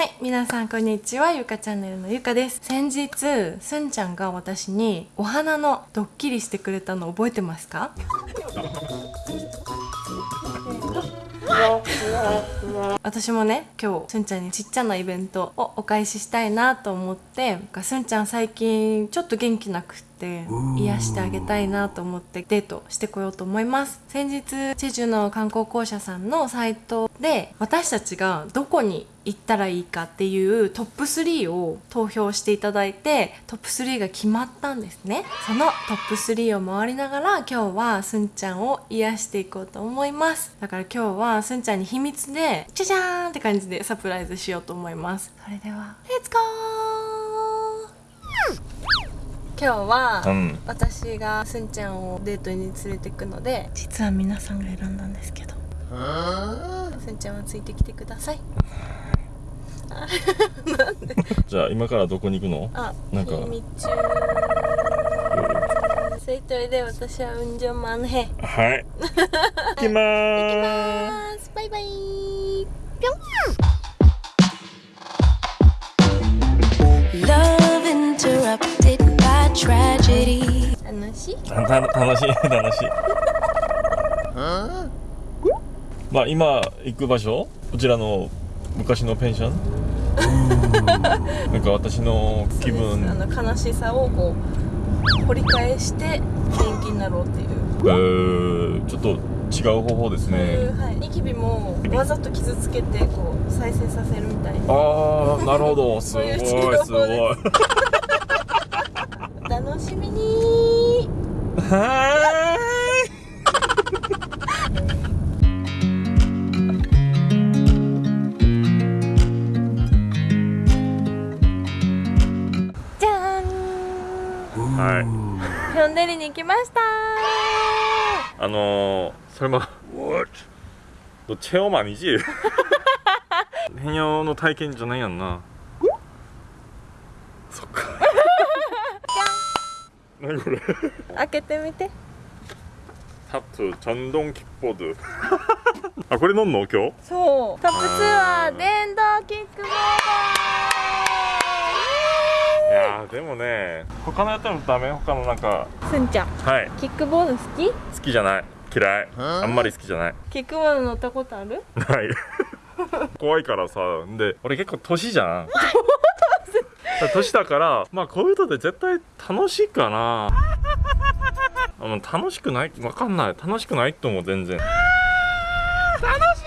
はい、皆さんこんにちは、ゆかチャンネルのゆかです。先日、すんちゃんが私にお花のドッキリしてくれたの覚えてますか？私もね今日すんちゃんにちっちゃなイベントをお返ししたいなと思ってすんちゃん最近ちょっと元気なくって癒してあげたいなと思ってデートしてこようと思います。先日チェジュの観光公社さんのサイトで私たちがどこに行ったらいいかっていうトップ3を投票していただいてトップ3が決まったんですね。そのトップ3を回りながら今日はすんちゃんを癒していこうと思います。だから今日はすんちゃんに秘密でじゃじゃーんって感じでサプライズしようと思います。それでは。レッツゴー今日は、うん。私がすんちゃんをデートに連れてくので実は皆さんが選んだんですけど。すんちゃんはついてきてください。じゃあ今からどこに行くの？あなんか。秘密。それとれで私は運上マンヘ行はい。行きまきまーす。バイバイ。ぴょん tragedy. 楽しい？楽しい。楽しい。まあ今行く場所？こちらの昔のペンション？なんか私の気分。あの悲しさをこう掘り返して元気になろうっていう。えー、ちょっと違う方法ですね。はい、ニキビもわざと傷つけてこう再生させるみたいな。ああなるほど。すごいすごい楽しみに。はーい。じゃん。はい。ヒョンデリに来ました。あのー、それも What? どチェオマニジ変容の体験じゃないやんな。そっか。何これ。開けてみて。タプチャンドンキッポドあこれ飲んの？今日？そう。タプツは電動キックボード。いやでもね他のやつもダメ？他のなんか。すんちゃん。はい。キックボード好き？好きじゃない。嫌い。あんまり好きじゃない。キックボード乗ったことある？ない。怖いからさ。で俺結構年じゃん。年だからまあこういうので絶対楽しいかな。あもう楽しくない？わかんない。楽しくないと思う全然。楽し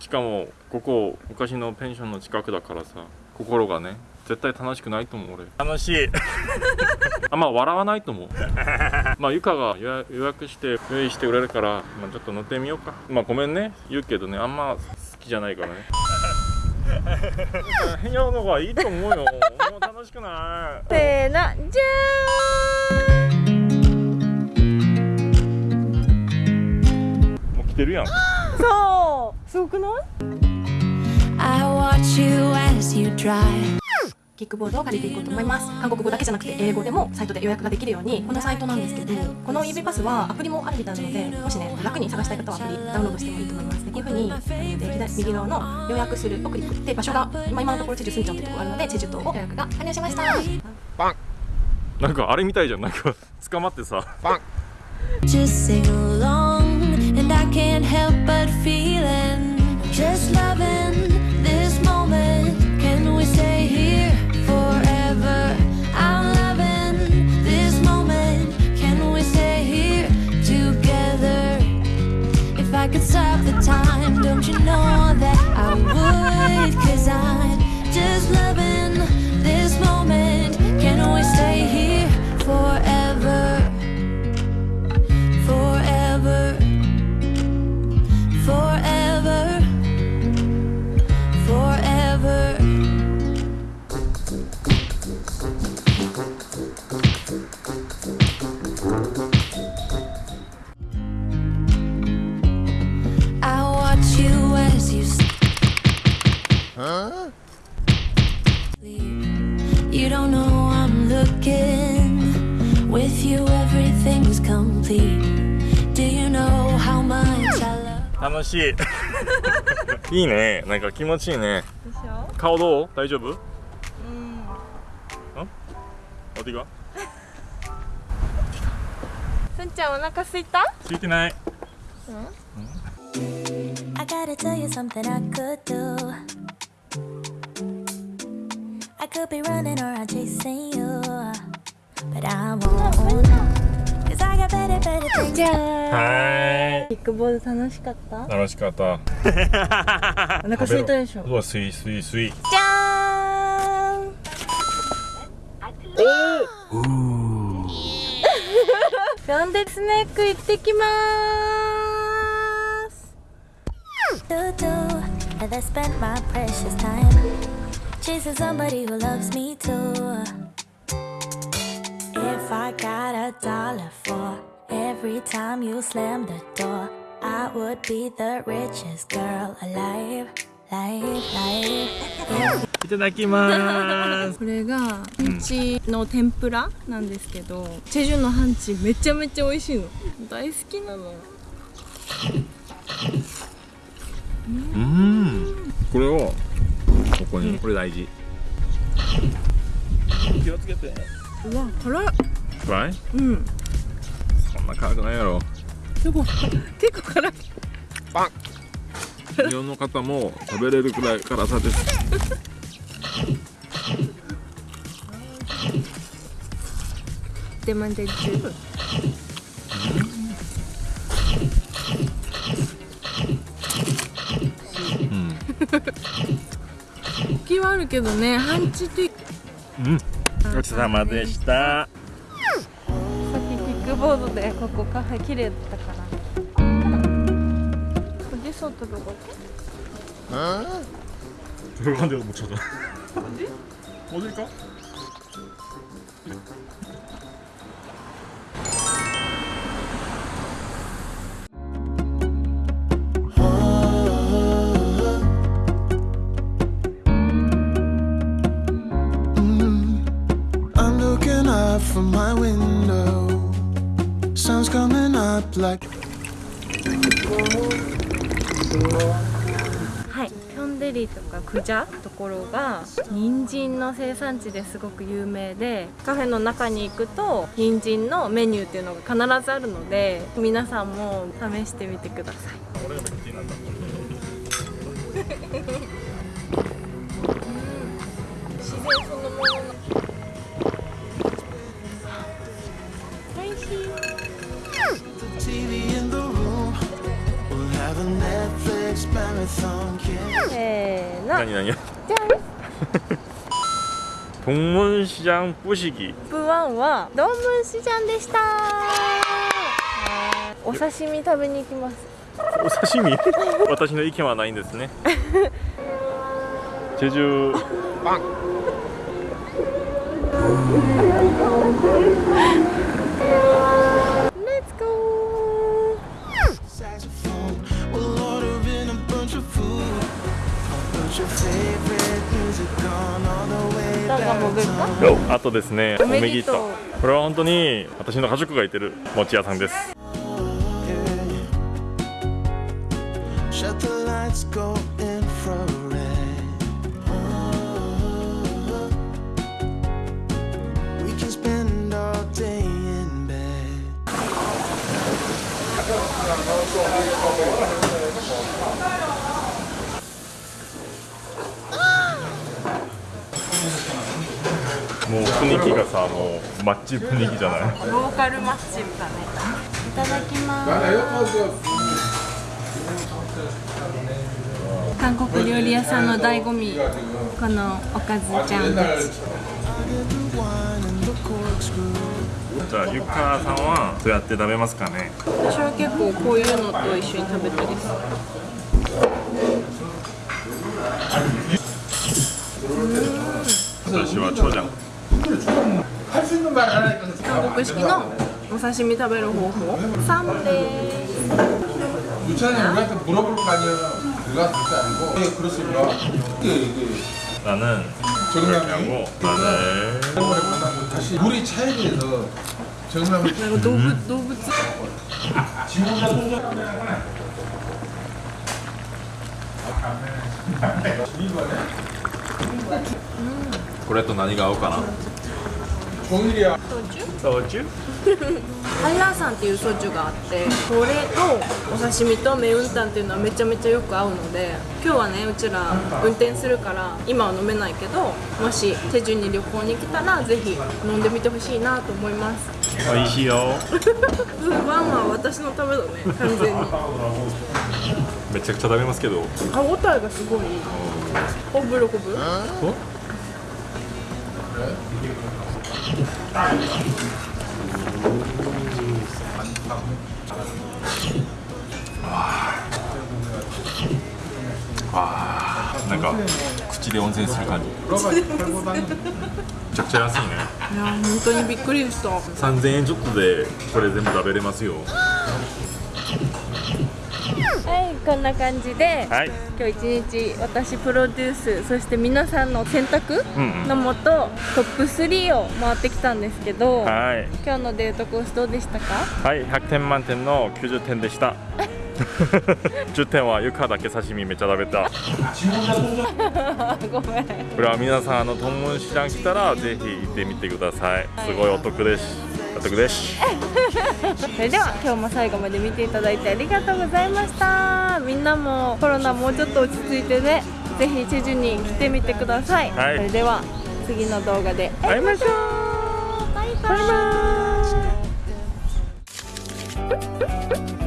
い！しかもここ昔のペンションの近くだからさ心がね絶対楽しくないと思う俺。楽しい。あんま笑わないと思う。まあゆかが予約予約して用意してくれるから、まあ、ちょっと乗ってみようか。まあごめんね。言うけどねあんま好きじゃないからね変なのがいいと思うよ。もう楽しくない。せーのじもう来てるやんゃーん。そう。すごくない？I watch you as you drive. キックボードを借りていこうと思います。韓国語だけじゃなくて英語でもサイトで予約ができるようにこのサイトなんですけどこの EV パスはアプリもあるみたいなのでもしね楽に探したい方はアプリダウンロードしてもいいと思いますでこういう風にで左右側の予約するをクリックで場所が今今のところチェジュスンチョンってところがあるのでチェジュ島を予約が完了しました。なんかあれみたいじゃん。なんか捕まってさ。Just sing along, and I can't help but feeling. You don't know I'm looking. With you, everything's complete. Do you know how much I love? 楽しいいいねなんか気持ちいいねでしょ顔どう大丈夫うんお手がすんちゃんお腹すいたついてない I gotta tell you something I could do. could be running はーいクボ楽しかった？楽しかった。お腹空いたでしょ。うわスイスイスイ。じおー。うーフフフフフフフフフフフフフフフ chasing somebody who loves me too. If I got a dollar for every time you slam the door, I would be the richest girl alive. Life, life. いただきますこれがハンチの天ぷらなんですけどチェジュのハンチめちゃめちゃ美味しいの大好きなのうんこれをここにこれ大事。気をつけて。うわ辛い辛い？うん。そんな辛くないやろ。でも結構辛い。日本の方も食べれるくらい辛さです。でまんで十分うん りはあるけどね半地でうん。ごちそうさまでした。さっきキックボードでここカフェ綺麗だったから。おじそうとどこ。えっおじか？Up from my window. Sun's coming up like. はいキョンデリとかクジャところが人参の生産地ですごく有名でカフェの中に行くと人参のメニューっていうのが必ずあるので皆さんも試してみてください自然そのものせーの何何じゃん 동문시장 뿌시기 プワンはドンムンシジャンでしたお刺身食べに行きます 오 사시미? 私の意見はないんですね 제주 빵 何か？back 潜るか.あとですねおめぎと。うおめぎと。これは本当に私の家族がいてる餅屋さんですさもうマッチ雰囲気じゃない？ローカルマッチだねいただきます韓国料理屋さんの醍醐味このおかずちゃんたち I get the wine and the corkscrew. じゃあゆかさんはどうやって食べますかね？私は結構こういうのと一緒に食べたりする私は長 者 韓国式のお刺身食べる方法3です 유찬이 우리한테 물어볼 거 아니야. 내가 그게 아니고. 네, 그렇습니다. 이게 이게 나는 이렇게 하고 마늘 한번에 보면 다시 물이 차에 대해서 정남을 なんか動物動物 これと何が合うかな 焼酎ハイラーさんっていうソジュがあってこれとお刺身とメウンタンっていうのはめちゃめちゃよく合うので今日はねうちら運転するから今は飲めないけどもし手順に旅行に来たらぜひ飲んでみてほしいなと思います。美味しいよ。ワンは私のためだね完全に。めちゃくちゃ食べますけど。歯応えがすごいほぶろこぶ？あーなん。か口で温泉する感じめちゃくちゃ安いねいや本当にびっくりした3000円ちょっとでこれ全部食べれますよこんな感じではい。今日一日私プロデュースそして皆さんの選択うんうん。のもとトップ3を回ってきたんですけどはい。今日のデートコースどうでしたか？はい。100点満点の90点でした。10点はゆかだけ刺身めっちゃ食べた。ごめん。これは皆さんあのトンモンシラン来たらぜひ行ってみてください。すごいお得ですお得です。それでは今日も最後まで見ていただいてありがとうございました。みんなもコロナもうちょっと落ち着いてねぜひチェジュに来てみてください、はい。それでは次の動画で。会いましょう。バイバイ